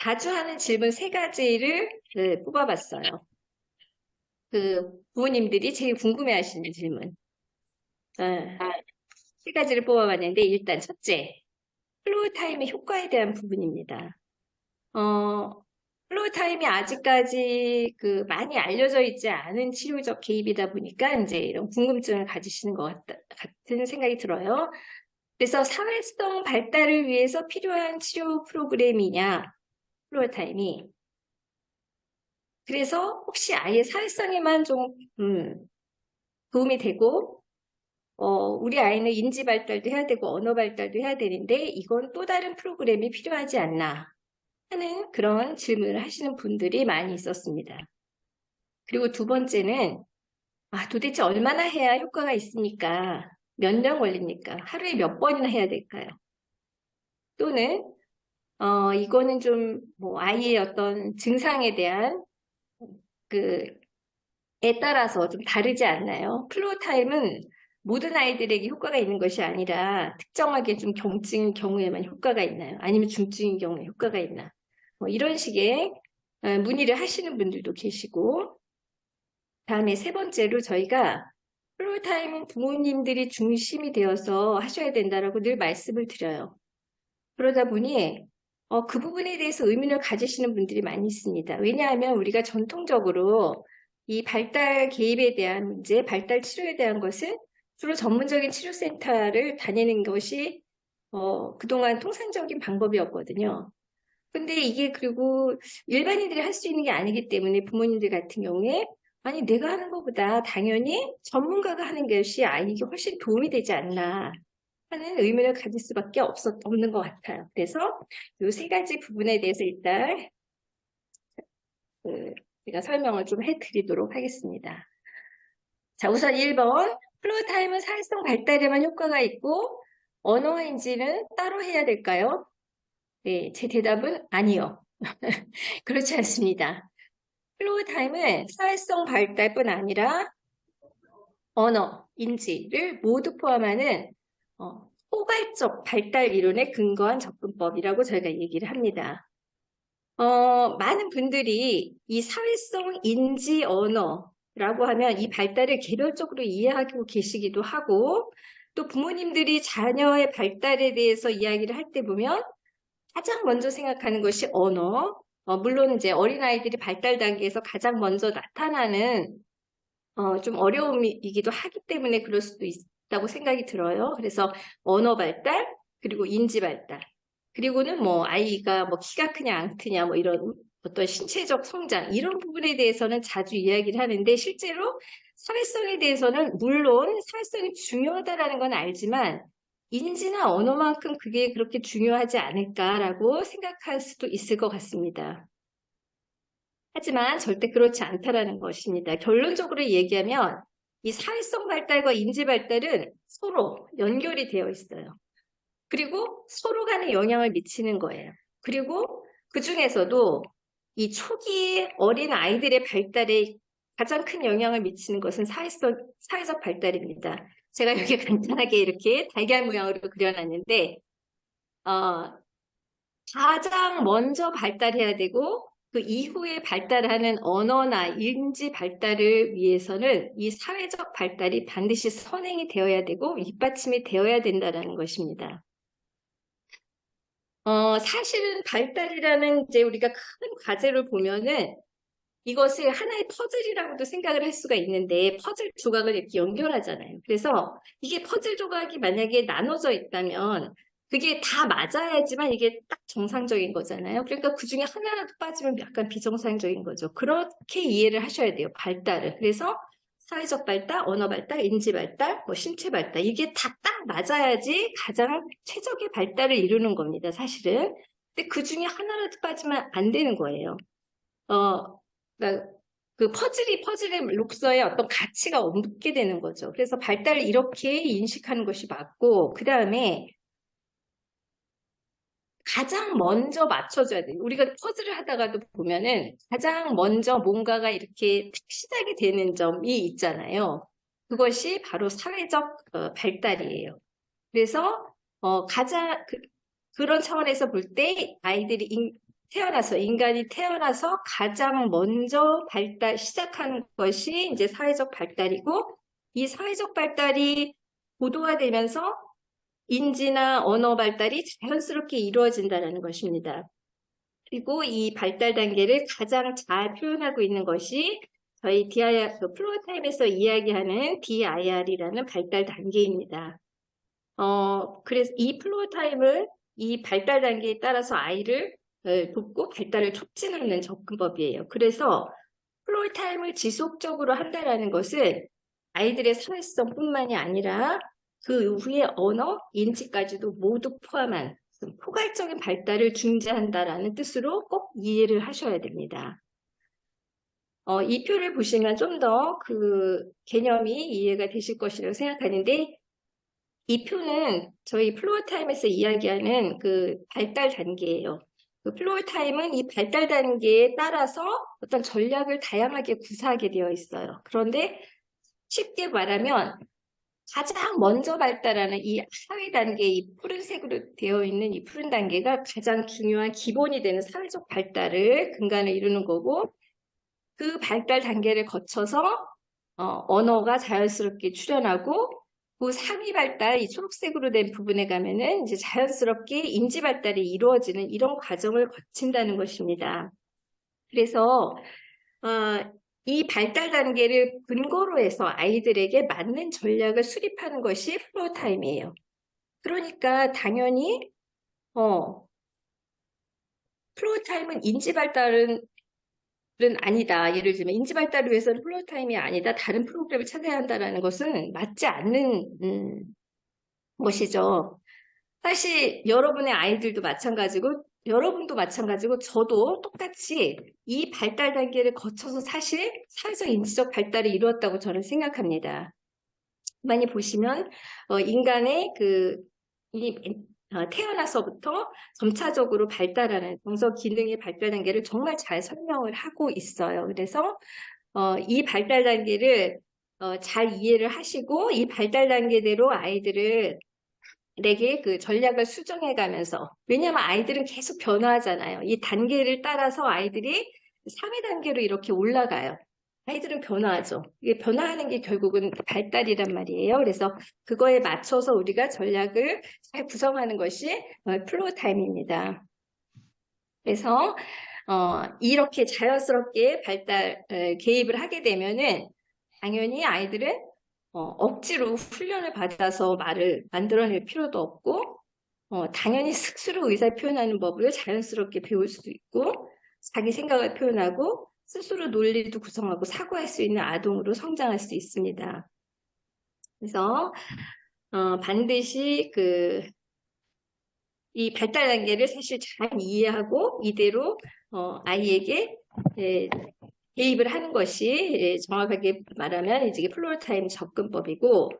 자주 하는 질문 세 가지를 네, 뽑아봤어요. 그 부모님들이 제일 궁금해하시는 질문. 어, 세 가지를 뽑아봤는데 일단 첫째, Floortime의 효과에 대한 부분입니다. 어, Floortime이 아직까지 그 많이 알려져 있지 않은 치료적 개입이다 보니까 이제 이런 궁금증을 가지시는 것 같다, 같은 생각이 들어요. 그래서 사회성 발달을 위해서 필요한 치료 프로그램이냐, Floortime이. 그래서 혹시 아예 사회성에만 좀 음, 도움이 되고 어, 우리 아이는 인지 발달도 해야 되고 언어 발달도 해야 되는데 이건 또 다른 프로그램이 필요하지 않나 하는 그런 질문을 하시는 분들이 많이 있었습니다. 그리고 두 번째는 아, 도대체 얼마나 해야 효과가 있습니까? 몇 년 걸립니까? 하루에 몇 번이나 해야 될까요? 또는 어, 이거는 좀 뭐 아이의 어떤 증상에 대한 그에 따라서 좀 다르지 않나요? Floortime은 모든 아이들에게 효과가 있는 것이 아니라 특정하게 좀 경증인 경우에만 효과가 있나요? 아니면 중증인 경우에 효과가 있나? 뭐 이런 식의 어, 문의를 하시는 분들도 계시고 다음에 세 번째로 저희가 Floortime은 부모님들이 중심이 되어서 하셔야 된다라고 늘 말씀을 드려요. 그러다 보니 어, 그 부분에 대해서 의문을 가지시는 분들이 많이 있습니다. 왜냐하면 우리가 전통적으로 이 발달 개입에 대한 문제, 발달 치료에 대한 것은 주로 전문적인 치료센터를 다니는 것이 어, 그동안 통상적인 방법이었거든요. 근데 이게 그리고 일반인들이 할 수 있는 게 아니기 때문에 부모님들 같은 경우에 아니 내가 하는 것보다 당연히 전문가가 하는 것이 아이에게 훨씬 도움이 되지 않나 하는 의문을 가질 수밖에 없었, 없는 것 같아요. 그래서 이 세 가지 부분에 대해서 일단 그 제가 설명을 좀 해드리도록 하겠습니다. 자, 우선 1번 Floortime은 사회성 발달에만 효과가 있고 언어인지는 따로 해야 될까요? 네, 제 대답은 아니요. 그렇지 않습니다. Floortime은 사회성 발달뿐 아니라 언어, 인지를 모두 포함하는 어, 포괄적 발달 이론에 근거한 접근법이라고 저희가 얘기를 합니다. 어, 많은 분들이 이 사회성 인지 언어라고 하면 이 발달을 개별적으로 이해하고 계시기도 하고 또 부모님들이 자녀의 발달에 대해서 이야기를 할 때 보면 가장 먼저 생각하는 것이 언어. 어, 물론 이제 어린아이들이 발달 단계에서 가장 먼저 나타나는 어, 좀 어려움이기도 하기 때문에 그럴 수도 있, 있다고 생각이 들어요. 그래서 언어 발달, 그리고 인지 발달, 그리고는 뭐 아이가 뭐 키가 크냐 안 크냐 뭐 이런 어떤 신체적 성장 이런 부분에 대해서는 자주 이야기를 하는데 실제로 사회성에 대해서는 물론 사회성이 중요하다라는 건 알지만 인지나 언어만큼 그게 그렇게 중요하지 않을까라고 생각할 수도 있을 것 같습니다. 하지만 절대 그렇지 않다라는 것입니다. 결론적으로 얘기하면 이 사회성 발달과 인지 발달은 서로 연결이 되어 있어요. 그리고 서로 간에 영향을 미치는 거예요. 그리고 그 중에서도 이 초기 어린 아이들의 발달에 가장 큰 영향을 미치는 것은 사회성, 사회적 발달입니다. 제가 여기 간단하게 이렇게 달걀 모양으로 그려놨는데 어, 가장 먼저 발달해야 되고 그 이후에 발달하는 언어나 인지 발달을 위해서는 이 사회적 발달이 반드시 선행이 되어야 되고 뒷받침이 되어야 된다는 것입니다. 어, 사실은 발달이라는 이제 우리가 큰 과제를 보면은 이것을 하나의 퍼즐이라고도 생각을 할 수가 있는데 퍼즐 조각을 이렇게 연결하잖아요. 그래서 이게 퍼즐 조각이 만약에 나눠져 있다면 그게 다 맞아야지만 이게 딱 정상적인 거잖아요. 그러니까 그 중에 하나라도 빠지면 약간 비정상적인 거죠. 그렇게 이해를 하셔야 돼요. 발달을. 그래서 사회적 발달, 언어 발달, 인지 발달, 뭐 신체 발달 이게 다 딱 맞아야지 가장 최적의 발달을 이루는 겁니다. 사실은. 근데 그 중에 하나라도 빠지면 안 되는 거예요. 어, 그러니까 그 퍼즐이 퍼즐의 록서에 어떤 가치가 없게 되는 거죠. 그래서 발달을 이렇게 인식하는 것이 맞고 그 다음에 가장 먼저 맞춰줘야 돼요. 우리가 퍼즐을 하다가도 보면은 가장 먼저 뭔가가 이렇게 시작이 되는 점이 있잖아요. 그것이 바로 사회적 어, 발달이에요. 그래서 어, 가장 그, 런 차원에서 볼 때 아이들이 인, 태어나서, 인간이 태어나서 가장 먼저 발달, 시작하는 것이 이제 사회적 발달이고, 이 사회적 발달이 고도화되면서 인지나 언어 발달이 자연스럽게 이루어진다는 것입니다. 그리고 이 발달 단계를 가장 잘 표현하고 있는 것이 저희 DIR, 그 Floortime에서 이야기하는 DIR이라는 발달 단계입니다. 어, 그래서 이 Floortime을 이 발달 단계에 따라서 아이를 어, 돕고 발달을 촉진하는 접근법이에요. 그래서 Floortime을 지속적으로 한다는 것은 아이들의 사회성뿐만이 아니라 그 이후에 언어, 인지까지도 모두 포함한 포괄적인 발달을 중재한다라는 뜻으로 꼭 이해를 하셔야 됩니다. 어, 이 표를 보시면 좀 더 그 개념이 이해가 되실 것이라고 생각하는데 이 표는 저희 Floortime에서 이야기하는 그 발달 단계예요. 그 Floortime은 이 발달 단계에 따라서 어떤 전략을 다양하게 구사하게 되어 있어요. 그런데 쉽게 말하면 가장 먼저 발달하는 이 사회 단계, 이 푸른색으로 되어 있는 이 푸른 단계가 가장 중요한 기본이 되는 사회적 발달을 근간을 이루는 거고 그 발달 단계를 거쳐서 어, 언어가 자연스럽게 출현하고 그 상위 발달, 이 초록색으로 된 부분에 가면은 이제 자연스럽게 인지 발달이 이루어지는 이런 과정을 거친다는 것입니다. 그래서 어, 이 발달 단계를 근거로 해서 아이들에게 맞는 전략을 수립하는 것이 Floortime이에요. 그러니까 당연히 어, Floortime은 인지 발달은 아니다. 예를 들면 인지 발달을 위해서는 Floortime이 아니다. 다른 프로그램을 찾아야 한다는 것은 맞지 않는 음, 것이죠. 사실 여러분의 아이들도 마찬가지고 여러분도 마찬가지고 저도 똑같이 이 발달 단계를 거쳐서 사실 사회적 인지적 발달을 이루었다고 저는 생각합니다. 많이 보시면 어, 인간의 그 이, 어, 태어나서부터 점차적으로 발달하는 정서 기능의 발달 단계를 정말 잘 설명을 하고 있어요. 그래서 어, 이 발달 단계를 어, 잘 이해를 하시고 이 발달 단계대로 아이들을 내게 그 전략을 수정해 가면서 왜냐하면 아이들은 계속 변화하잖아요. 이 단계를 따라서 아이들이 3회 단계로 이렇게 올라가요. 아이들은 변화하죠. 이게 변화하는 게 결국은 발달이란 말이에요. 그래서 그거에 맞춰서 우리가 전략을 잘 구성하는 것이 어, Floortime입니다. 그래서 어, 이렇게 자연스럽게 발달 어, 개입을 하게 되면은 당연히 아이들은 어, 억지로 훈련을 받아서 말을 만들어낼 필요도 없고 어, 당연히 스스로 의사 표현하는 법을 자연스럽게 배울 수도 있고 자기 생각을 표현하고 스스로 논리도 구성하고 사고할 수 있는 아동으로 성장할 수 있습니다. 그래서 어, 반드시 그 이 발달 단계를 사실 잘 이해하고 이대로 어, 아이에게 예, 개입을 하는 것이 예, 정확하게 말하면 이제 Floortime 접근법이고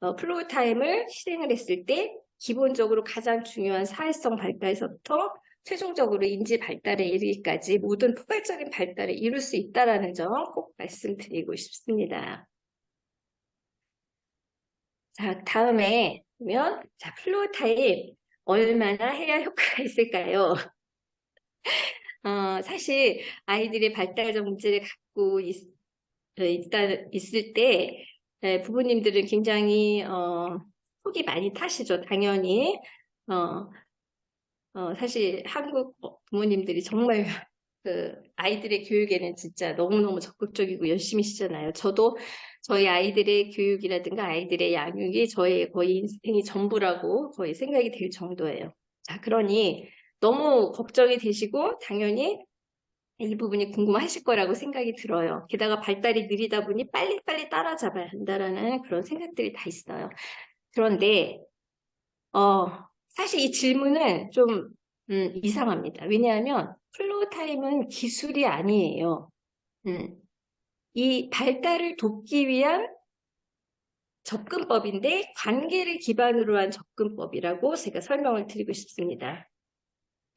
어, Floortime을 실행을 했을 때 기본적으로 가장 중요한 사회성 발달에서부터 최종적으로 인지 발달에 이르기까지 모든 포괄적인 발달을 이룰 수 있다는 점 꼭 말씀드리고 싶습니다. 자, 다음에 보면 자, Floortime 얼마나 해야 효과가 있을까요? 어, 사실 아이들의 발달적 문제를 갖고 있, 어, 있다, 있을 때 네, 부모님들은 굉장히 어, 속이 많이 타시죠. 당연히 어, 어, 사실 한국 부모님들이 정말 그 아이들의 교육에는 진짜 너무너무 적극적이고 열심히시잖아요. 저도 저희 아이들의 교육이라든가 아이들의 양육이 저의 거의 인생이 전부라고 거의 생각이 될 정도예요. 자, 그러니 너무 걱정이 되시고 당연히 이 부분이 궁금하실 거라고 생각이 들어요. 게다가 발달이 느리다 보니 빨리빨리 따라잡아야 한다라는 그런 생각들이 다 있어요. 그런데 어, 사실 이 질문은 좀 음, 이상합니다. 왜냐하면 Floortime은 기술이 아니에요. 음, 이 발달을 돕기 위한 접근법인데 관계를 기반으로 한 접근법이라고 제가 설명을 드리고 싶습니다.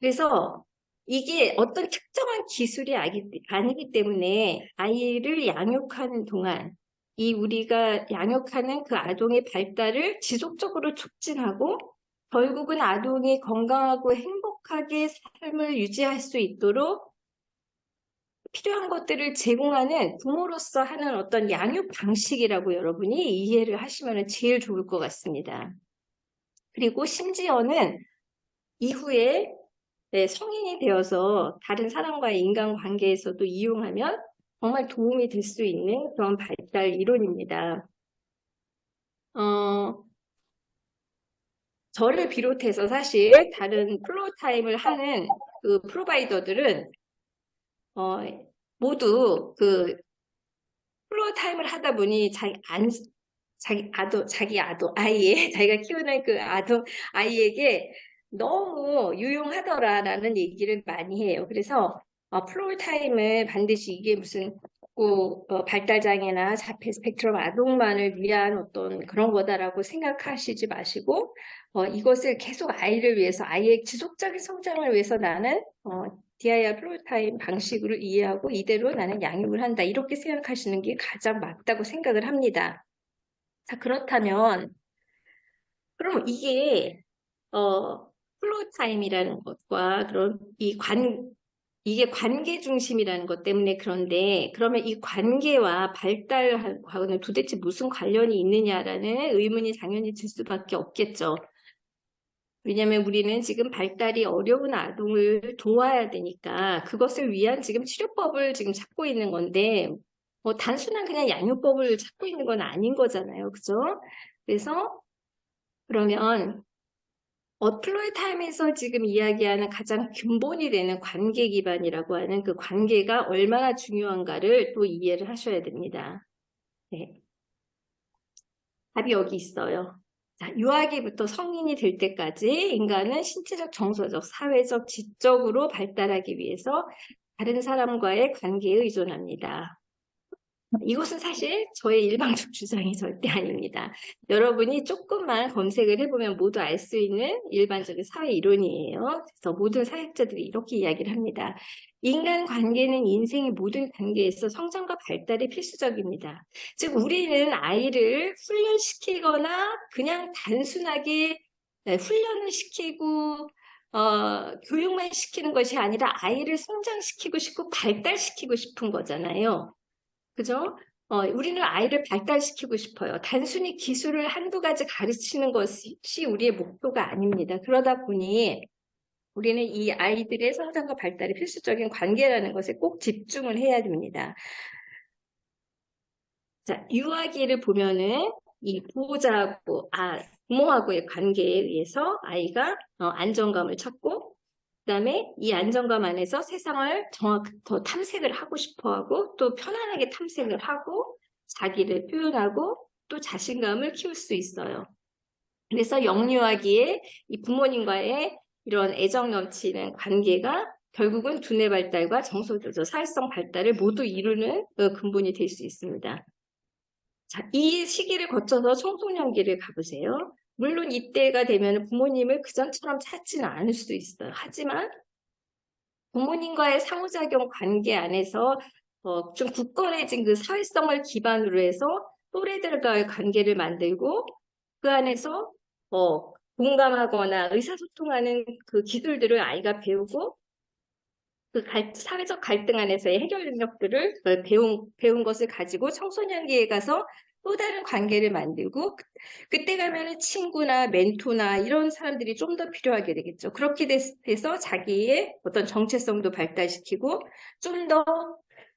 그래서 이게 어떤 특정한 기술이 아니기 때문에 아이를 양육하는 동안 이 우리가 양육하는 그 아동의 발달을 지속적으로 촉진하고 결국은 아동이 건강하고 행복 행복하게 삶을 유지할 수 있도록 필요한 것들을 제공하는 부모로서 하는 어떤 양육 방식이라고 여러분이 이해를 하시면 제일 좋을 것 같습니다. 그리고 심지어는 이후에 네, 성인이 되어서 다른 사람과의 인간관계에서도 이용하면 정말 도움이 될 수 있는 그런 발달 이론입니다. 어, 저를 비롯해서 사실 다른 플로타임을 하는 그 provider들은 어, 모두 그 Floortime을 하다 보니 자기 안 자기 아도 자기 아도 아이에 자기가 키우는 그 아도 아이에게 너무 유용하더라라는 얘기를 많이 해요. 그래서 어, Floortime을 반드시 이게 무슨 꼭 어, 발달장애나 자폐 스펙트럼 아동만을 위한 어떤 그런 거다라고 생각하시지 마시고 어, 이것을 계속 아이를 위해서 아이의 지속적인 성장을 위해서 나는 어, DIR Floortime 방식으로 이해하고 이대로 나는 양육을 한다 이렇게 생각하시는 게 가장 맞다고 생각을 합니다. 자 그렇다면 그럼 이게 어, Floortime이라는 것과 그런 이 관 이게 관계 중심이라는 것 때문에 그런데 그러면 이 관계와 발달하고는 도대체 무슨 관련이 있느냐라는 의문이 당연히 들 수밖에 없겠죠. 왜냐하면 우리는 지금 발달이 어려운 아동을 도와야 되니까 그것을 위한 지금 치료법을 지금 찾고 있는 건데 뭐 단순한 그냥 양육법을 찾고 있는 건 아닌 거잖아요. 그죠? 그래서 그러면 어플로이 타임에서 지금 이야기하는 가장 근본이 되는 관계 기반이라고 하는 그 관계가 얼마나 중요한가를 또 이해를 하셔야 됩니다. 네. 답이 여기 있어요. 자, 유아기부터 성인이 될 때까지 인간은 신체적, 정서적, 사회적, 지적으로 발달하기 위해서 다른 사람과의 관계에 의존합니다. 이것은 사실 저의 일방적 주장이 절대 아닙니다. 여러분이 조금만 검색을 해보면 모두 알 수 있는 일반적인 사회 이론이에요. 그래서 모든 사역자들이 이렇게 이야기를 합니다. 인간 관계는 인생의 모든 단계에서 성장과 발달이 필수적입니다. 즉 우리는 아이를 훈련시키거나 그냥 단순하게 네, 훈련을 시키고 어, 교육만 시키는 것이 아니라 아이를 성장시키고 싶고 발달시키고 싶은 거잖아요. 그죠? 어, 우리는 아이를 발달시키고 싶어요. 단순히 기술을 한두 가지 가르치는 것이 우리의 목표가 아닙니다. 그러다 보니 우리는 이 아이들의 성장과 발달이 필수적인 관계라는 것에 꼭 집중을 해야 됩니다. 자, 유아기를 보면은 이 보호자하고, 아, 부모하고의 관계에 의해서 아이가 어, 안정감을 찾고 그 다음에 이 안정감 안에서 세상을 정확 더 탐색을 하고 싶어 하고 또 편안하게 탐색을 하고 자기를 표현하고 또 자신감을 키울 수 있어요. 그래서 영유아기에 이 부모님과의 이런 애정 넘치는 관계가 결국은 두뇌 발달과 정서조절, 사회성 발달을 모두 이루는 그 근본이 될 수 있습니다. 자, 이 시기를 거쳐서 청소년기를 가보세요. 물론 이때가 되면 부모님을 그전처럼 찾지는 않을 수도 있어요. 하지만 부모님과의 상호작용 관계 안에서 어, 좀 굳건해진 그 사회성을 기반으로 해서 또래들과의 관계를 만들고 그 안에서 어, 공감하거나 의사소통하는 그 기술들을 아이가 배우고 그 갈, 사회적 갈등 안에서의 해결 능력들을 어, 배운, 배운 것을 가지고 청소년기에 가서 또 다른 관계를 만들고 그때 가면은 친구나 멘토나 이런 사람들이 좀 더 필요하게 되겠죠. 그렇게 돼서 자기의 어떤 정체성도 발달시키고 좀더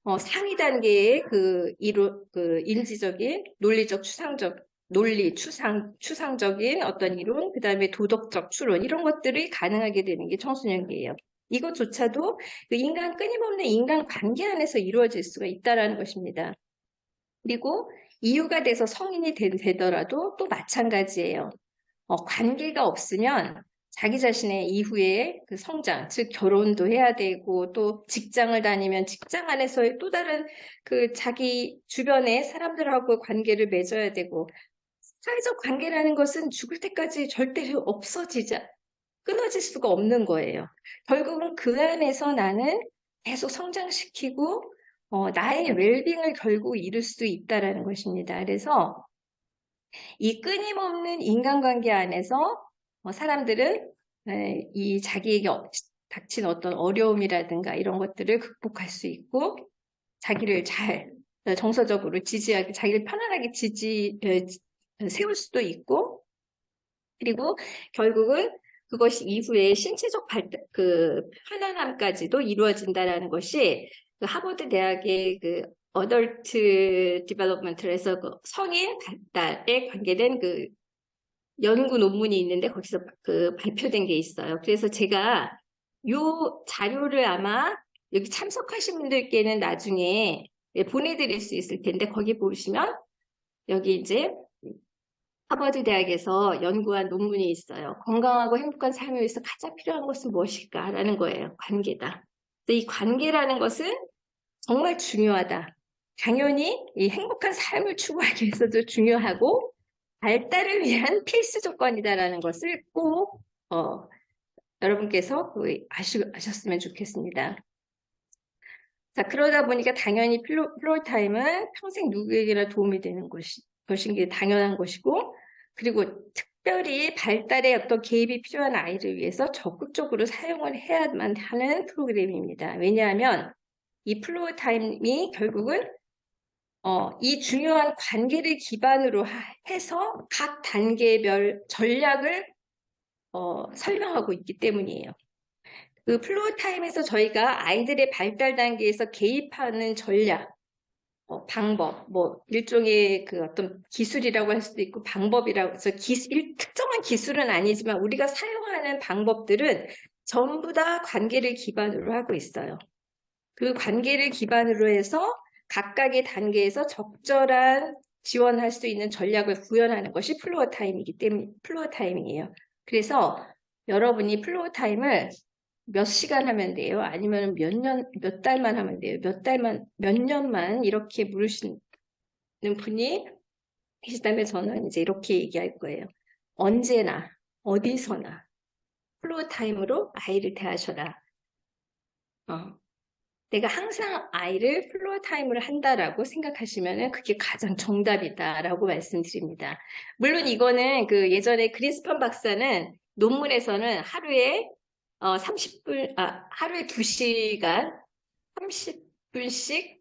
어, 상위 단계의 그, 이루, 그 인지적인 논리적 추상적 논리, 추상, 추상적인 어떤 이론, 그 다음에 도덕적 추론 이런 것들이 가능하게 되는 게 청소년기예요. 이것조차도 그 인간 끊임없는 인간 관계 안에서 이루어질 수가 있다라는 것입니다. 그리고 이유가 돼서 성인이 되 더라도 또 마찬가지예요. 어, 관계가 없으면 자기 자신의 이후에 그 성장, 즉 결혼도 해야 되고 또 직장을 다니면 직장 안에서의 또 다른 그 자기 주변의 사람들하고 관계를 맺어야 되고 사회적 관계라는 것은 죽을 때까지 절대 없어지자 끊어질 수가 없는 거예요. 결국은 그 안에서 나는 계속 성장시키고 어, 나의 웰빙을 결국 이룰 수 있다라는 것입니다. 그래서 이 끊임없는 인간관계 안에서 어, 사람들은 에, 이 자기에게 어- 닥친 어떤 어려움이라든가 이런 것들을 극복할 수 있고 자기를 잘 어, 정서적으로 지지하게 자기를 편안하게 지지 에, 지- 세울 수도 있고 그리고 결국은 그것이 이후에 신체적 발달, 그 편안함까지도 이루어진다라는 것이 그 하버드 대학의 그 어덜트 디벨롭먼트에서 그 성인 발달에 관계된 그 연구 논문이 있는데 거기서 그 발표된 게 있어요. 그래서 제가 요 자료를 아마 여기 참석하신 분들께는 나중에 예, 보내드릴 수 있을 텐데 거기 보시면 여기 이제 하버드 대학에서 연구한 논문이 있어요. 건강하고 행복한 삶을 위해서 가장 필요한 것은 무엇일까라는 거예요. 관계다. 이 관계라는 것은 정말 중요하다. 당연히 이 행복한 삶을 추구하기 위해서도 중요하고 발달을 위한 필수 조건이다라는 것을 꼭 어, 여러분께서 아시, 아셨으면 좋겠습니다. 자, 그러다 보니까 당연히 Floor, Floortime은 평생 누구에게나 도움이 되는 것이, 것인 게 당연한 것이고, 그리고 특별히 발달에 어떤 개입이 필요한 아이를 위해서 적극적으로 사용을 해야만 하는 프로그램입니다. 왜냐하면 이 Floortime이 결국은 어, 이 중요한 관계를 기반으로 하, 해서 각 단계별 전략을 어, 설명하고 있기 때문이에요. 그 Floortime에서 저희가 아이들의 발달 단계에서 개입하는 전략, 어, 방법, 뭐 일종의 그 어떤 기술이라고 할 수도 있고 방법이라고 해서 기술, 특정한 기술은 아니지만 우리가 사용하는 방법들은 전부 다 관계를 기반으로 하고 있어요. 그 관계를 기반으로 해서 각각의 단계에서 적절한 지원할 수 있는 전략을 구현하는 것이 Floortime이기 때문에 Floortime이에요. 그래서 여러분이 Floortime을 몇 시간 하면 돼요? 아니면 몇 년, 몇 달만 하면 돼요? 몇 달만, 몇 년만 이렇게 물으시는 분이 계시다면 저는 이제 이렇게 얘기할 거예요. 언제나, 어디서나 floor time으로 아이를 대하셔라. 어, 내가 항상 아이를 floor time을 한다라고 생각하시면 그게 가장 정답이다라고 말씀드립니다. 물론 이거는 그 예전에 그린스판 박사는 논문에서는 하루에 어 30분, 아, 하루에 2시간 30분씩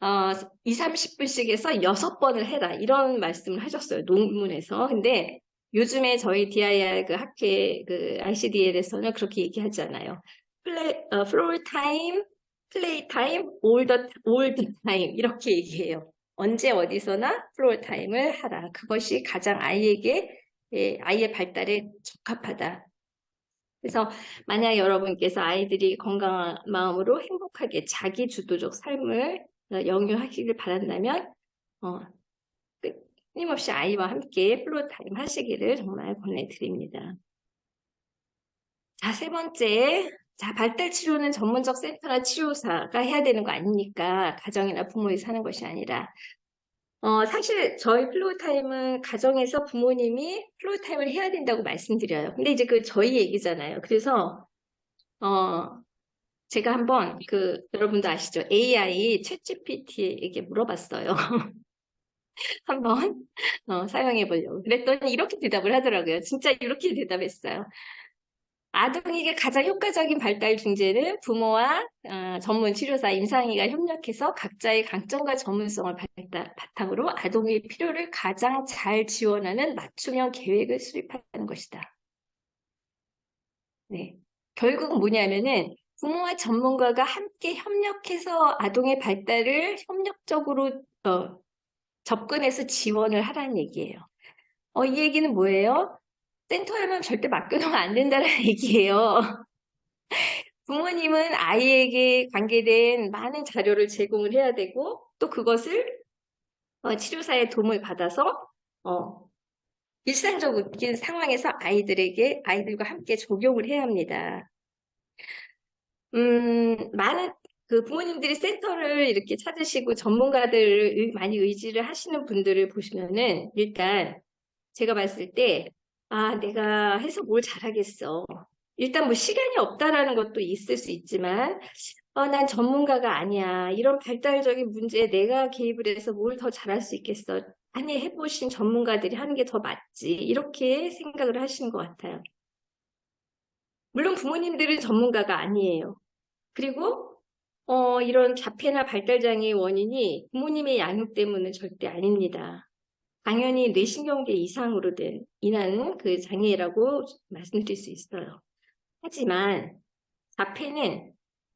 어, 2, 30분씩 해서 6번을 해라. 이런 말씀을 하셨어요. 논문에서. 근데 요즘에 저희 DIR 그 학회 그 ICDL에서는 그렇게 얘기하잖아요. 플레이, 어, floor time, play time, all the time 이렇게 얘기해요. 언제 어디서나 floor time을 하라. 그것이 가장 아이에게 예, 아이의 발달에 적합하다. 그래서 만약 여러분께서 아이들이 건강한 마음으로 행복하게 자기 주도적 삶을 영유하기를 바란다면 어, 끊임없이 아이와 함께 floor time 하시기를 정말 권해드립니다. 자, 세 번째. 자, 발달 치료는 전문적 센터나 치료사가 해야 되는 거 아닙니까? 가정이나 부모이 사는 것이 아니라. 어, 사실 저희 floor time은 가정에서 부모님이 floor time을 해야 된다고 말씀드려요. 근데 이제 그 저희 얘기잖아요. 그래서 어, 제가 한번 그 여러분도 아시죠? AI 챗GPT에게 물어봤어요. 한번 어, 사용해 보려고. 그랬더니 이렇게 대답을 하더라고요. 진짜 이렇게 대답했어요. 아동에게 가장 효과적인 발달 중재는 부모와 어, 전문 치료사 임상의가 협력해서 각자의 강점과 전문성을 발달, 바탕으로 아동의 필요를 가장 잘 지원하는 맞춤형 계획을 수립하는 것이다. 네. 결국 뭐냐면은 부모와 전문가가 함께 협력해서 아동의 발달을 협력적으로 어, 접근해서 지원을 하라는 얘기예요. 어, 이 얘기는 뭐예요? 센터에만 절대 맡겨놓으면 안 된다는 얘기예요. 부모님은 아이에게 관계된 많은 자료를 제공을 해야 되고 또 그것을 어, 치료사의 도움을 받아서 어, 일상적인 상황에서 아이들에게 아이들과 함께 적용을 해야 합니다. 음, 많은 그 부모님들이 센터를 이렇게 찾으시고 전문가들을 많이 의지를 하시는 분들을 보시면은 일단 제가 봤을 때 아, 내가 해서 뭘 잘하겠어. 일단 뭐 시간이 없다라는 것도 있을 수 있지만, 어, 난 전문가가 아니야. 이런 발달적인 문제에 내가 개입을 해서 뭘 더 잘할 수 있겠어. 많이 해보신 전문가들이 하는 게 더 맞지. 이렇게 생각을 하시는 것 같아요. 물론 부모님들은 전문가가 아니에요. 그리고 어, 이런 자폐나 발달장애의 원인이 부모님의 양육 때문은 절대 아닙니다. 당연히 뇌신경계 이상으로 된 인한 그 장애라고 말씀드릴 수 있어요. 하지만 자폐는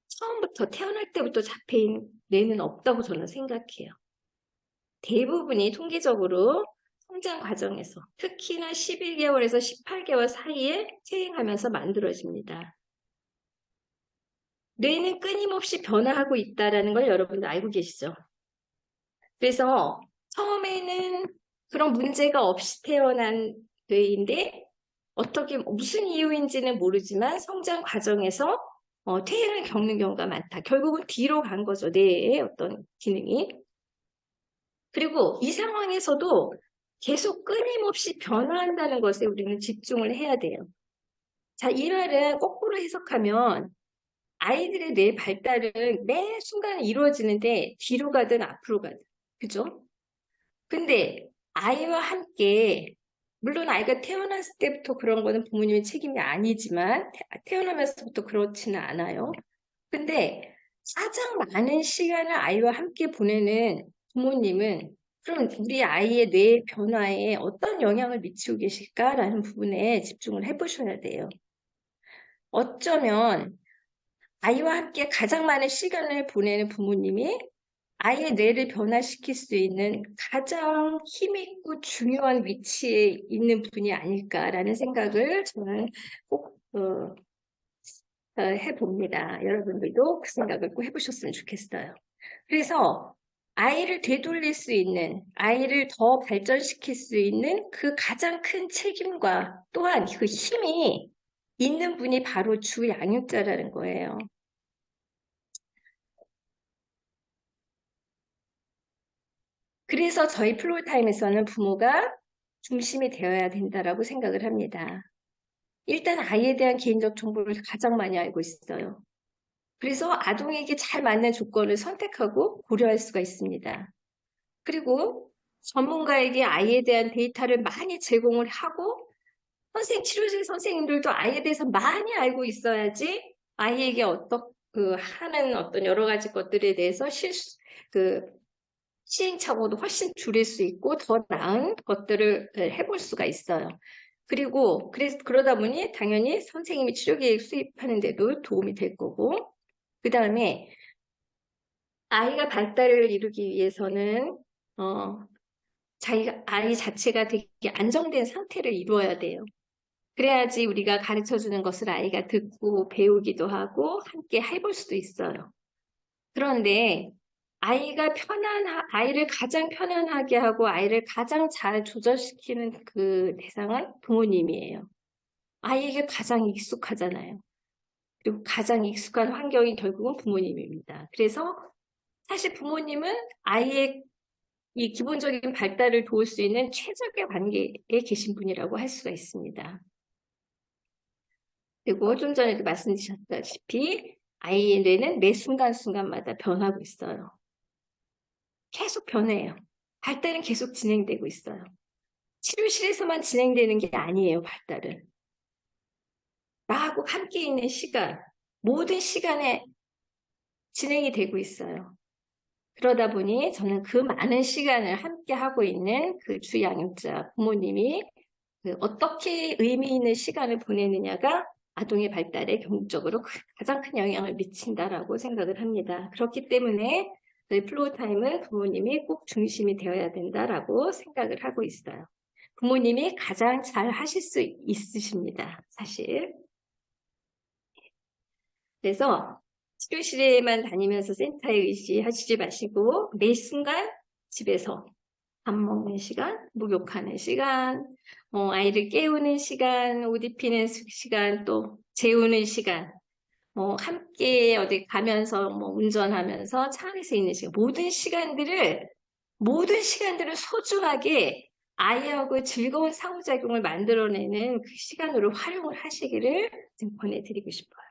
처음부터 태어날 때부터 자폐인 뇌는 없다고 저는 생각해요. 대부분이 통계적으로 성장 과정에서 특히나 11개월에서 18개월 사이에 퇴행하면서 만들어집니다. 뇌는 끊임없이 변화하고 있다는 걸 여러분도 알고 계시죠? 그래서 처음에는 그런 문제가 없이 태어난 뇌인데 어떻게 무슨 이유인지는 모르지만 성장 과정에서 어, 퇴행을 겪는 경우가 많다. 결국은 뒤로 간 거죠. 뇌의 어떤 기능이. 그리고 이 상황에서도 계속 끊임없이 변화한다는 것에 우리는 집중을 해야 돼요. 자, 이 말은 거꾸로 해석하면 아이들의 뇌 발달은 매 순간 이루어지는데 뒤로 가든 앞으로 가든. 그죠? 근데 아이와 함께 물론 아이가 태어났을 때부터 그런 거는 부모님의 책임이 아니지만 태어나면서부터 그렇지는 않아요. 근데 가장 많은 시간을 아이와 함께 보내는 부모님은 그럼 우리 아이의 뇌 변화에 어떤 영향을 미치고 계실까라는 부분에 집중을 해보셔야 돼요. 어쩌면 아이와 함께 가장 많은 시간을 보내는 부모님이 아이의 뇌를 변화시킬 수 있는 가장 힘있고 중요한 위치에 있는 분이 아닐까라는 생각을 저는 꼭 어, 어, 해봅니다. 여러분들도 그 생각을 꼭 해보셨으면 좋겠어요. 그래서 아이를 되돌릴 수 있는, 아이를 더 발전시킬 수 있는 그 가장 큰 책임과 또한 그 힘이 있는 분이 바로 주 양육자라는 거예요. 그래서 저희 플로타임에서는 부모가 중심이 되어야 된다라고 생각을 합니다. 일단 아이에 대한 개인적 정보를 가장 많이 알고 있어요. 그래서 아동에게 잘 맞는 조건을 선택하고 고려할 수가 있습니다. 그리고 전문가에게 아이에 대한 데이터를 많이 제공을 하고 선생 치료실 선생님들도 아이에 대해서 많이 알고 있어야지 아이에게 어떤 그 하는 어떤 여러 가지 것들에 대해서 실수 그 시행착오도 훨씬 줄일 수 있고 더 나은 것들을 해볼 수가 있어요. 그리고 그래서 그러다 보니 당연히 선생님이 치료계획 수립하는 데도 도움이 될 거고 그 다음에 아이가 발달을 이루기 위해서는 어, 자기가 아이 자체가 되게 안정된 상태를 이루어야 돼요. 그래야지 우리가 가르쳐주는 것을 아이가 듣고 배우기도 하고 함께 해볼 수도 있어요. 그런데 아이가 편안, 아이를 가장 편안하게 하고 아이를 가장 잘 조절시키는 그 대상은 부모님이에요. 아이에게 가장 익숙하잖아요. 그리고 가장 익숙한 환경이 결국은 부모님입니다. 그래서 사실 부모님은 아이의 이 기본적인 발달을 도울 수 있는 최적의 관계에 계신 분이라고 할 수가 있습니다. 그리고 좀 전에도 말씀드렸다시피 아이의 뇌는 매 순간순간마다 변하고 있어요. 계속 변해요. 발달은 계속 진행되고 있어요. 치료실에서만 진행되는 게 아니에요, 발달은. 나하고 함께 있는 시간, 모든 시간에 진행이 되고 있어요. 그러다 보니 저는 그 많은 시간을 함께 하고 있는 그 주양육자 부모님이 그 어떻게 의미 있는 시간을 보내느냐가 아동의 발달에 결정적으로 가장 큰 영향을 미친다라고 생각을 합니다. 그렇기 때문에 저희 floor time은 부모님이 꼭 중심이 되어야 된다라고 생각을 하고 있어요. 부모님이 가장 잘 하실 수 있으십니다. 사실. 그래서 치료실에만 다니면서 센터에 의지하시지 마시고 매 순간 집에서 밥 먹는 시간, 목욕하는 시간, 어, 아이를 깨우는 시간, 옷 입히는 시간, 또 재우는 시간, 뭐 함께 어디 가면서 뭐 운전하면서 차 안에서 있는 시간 모든 시간들을 모든 시간들을 소중하게 아이하고 즐거운 상호작용을 만들어내는 그 시간으로 활용을 하시기를 좀 권해드리고 싶어요.